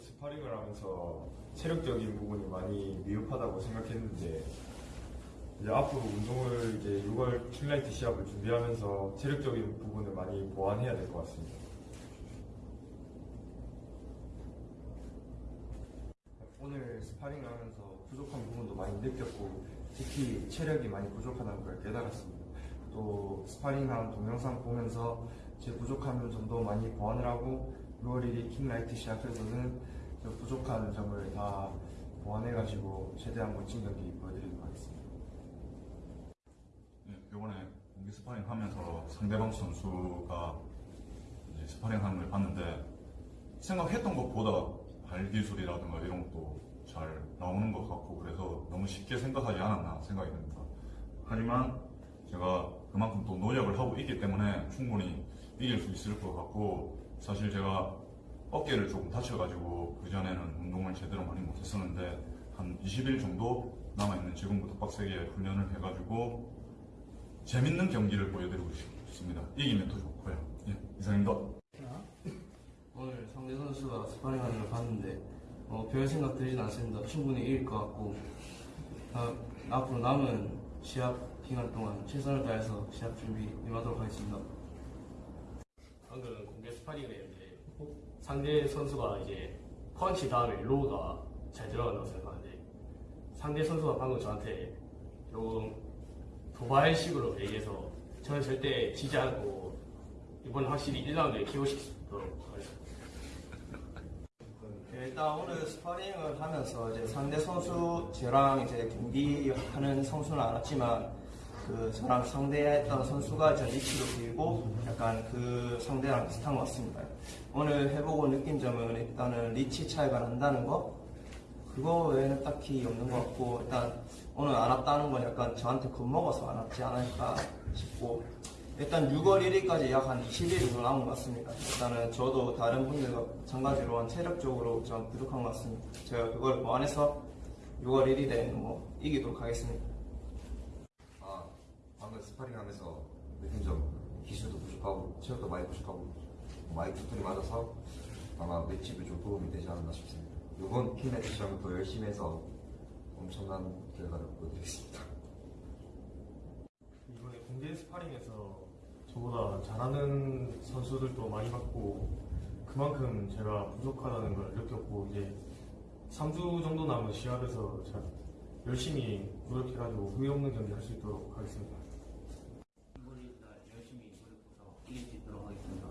스파링을 하면서 체력적인 부분이 많이 미흡하다고 생각했는데 이제 앞으로 운동을 이제 6월 킹라이트 시합을 준비하면서 체력적인 부분을 많이 보완해야 될 것 같습니다. 오늘 스파링을 하면서 부족한 부분도 많이 느꼈고 특히 체력이 많이 부족하다는 걸 깨달았습니다. 또 스파링한 동영상 보면서 제 부족한 점도 많이 보완을 하고 6월 1일 킹라이트 시합에서는 저 부족한 점을 다 보완해가지고 최대한 멋진 경기 보여드리도록 하겠습니다. 네, 이번에 공개 스파링 하면서 상대방 선수가 이제 스파링 하는 걸 봤는데 생각했던 것보다 발 기술이라든가 이런 것도 잘 나오는 것 같고 그래서 너무 쉽게 생각하지 않았나 생각이 듭니다. 하지만 제가 그만큼 또 노력을 하고 있기 때문에 충분히 이길 수 있을 것 같고 사실 제가 어깨를 조금 다쳐가지고 그전에는 운동을 제대로 많이 못했었는데 한 20일 정도 남아있는 지금부터 빡세게 훈련을 해가지고 재밌는 경기를 보여드리고 싶습니다. 이기면 더 좋고요. 예, 이상입니다. 오늘 상대 선수가 스파링 하는 걸 봤는데 어, 별 생각 들진 않습니다. 충분히 이길 것 같고 아, 앞으로 남은 시합 기간 동안 최선을 다해서 시합 준비 임하도록 하겠습니다. 방금 공개 스파링을 했는데 상대 선수가 이제 펀치 다음에 low가 잘 들어간다고 생각하는데 상대 선수가 방금 저한테 조금 도발식으로 얘기해서 저는 절대 지지 않고 이번 확실히 1라운드에 KO시키도록 하겠습니다. 일단 오늘 스파링을 하면서 이제 상대 선수 저랑 이제 경기하는 선수는 알았지만 그 저랑 상대했던 선수가 저 리치도 길고 약간 그 상대랑 비슷한 것 같습니다. 오늘 해보고 느낀 점은 일단은 리치 차이가 난다는 거 그거 외에는 딱히 없는 것 같고 일단 오늘 안 왔다는 건 약간 저한테 겁먹어서 안 왔지 않을까 싶고 일단 6월 1일까지 약 한 20일 정도 남은 것 같습니다. 일단은 저도 다른 분들과 마찬가지로 체력적으로 좀 부족한 것 같습니다. 제가 그걸 보완해서 6월 1일에 뭐 이기도록 하겠습니다. 아, 방금 스파링 하면서 느낀 점 기술도 부족하고 체력도 많이 부족하고 많이 두들겨 맞아서 아마 맷집에 좀 도움이 되지 않았나 싶습니다. 이번 시합은 더 열심히 해서 엄청난 결과를 보여드리겠습니다. 이번에 공개 스파링에서 저보다 잘하는 선수들도 많이 봤고 그만큼 제가 부족하다는 걸 느꼈고 이제 3주 정도 남은 시합에서 잘 열심히 노력해가지고 후회 없는 경기 할 수 있도록 하겠습니다. 우리날 열심히 노력해서 이길 수 있도록 하겠습니다.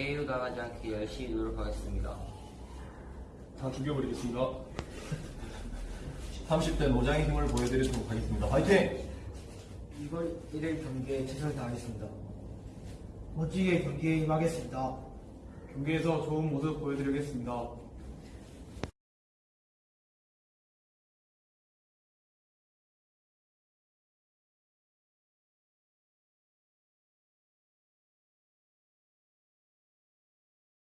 KO 당하지 않게 열심히 노력하겠습니다. 다 죽여버리겠습니다. 30대 노장의 힘을 보여드리도록 하겠습니다. 화이팅! 이번 1일 경기에 최선을 다하겠습니다. 멋지게 경기에 임하겠습니다. 경기에서 좋은 모습 보여드리겠습니다.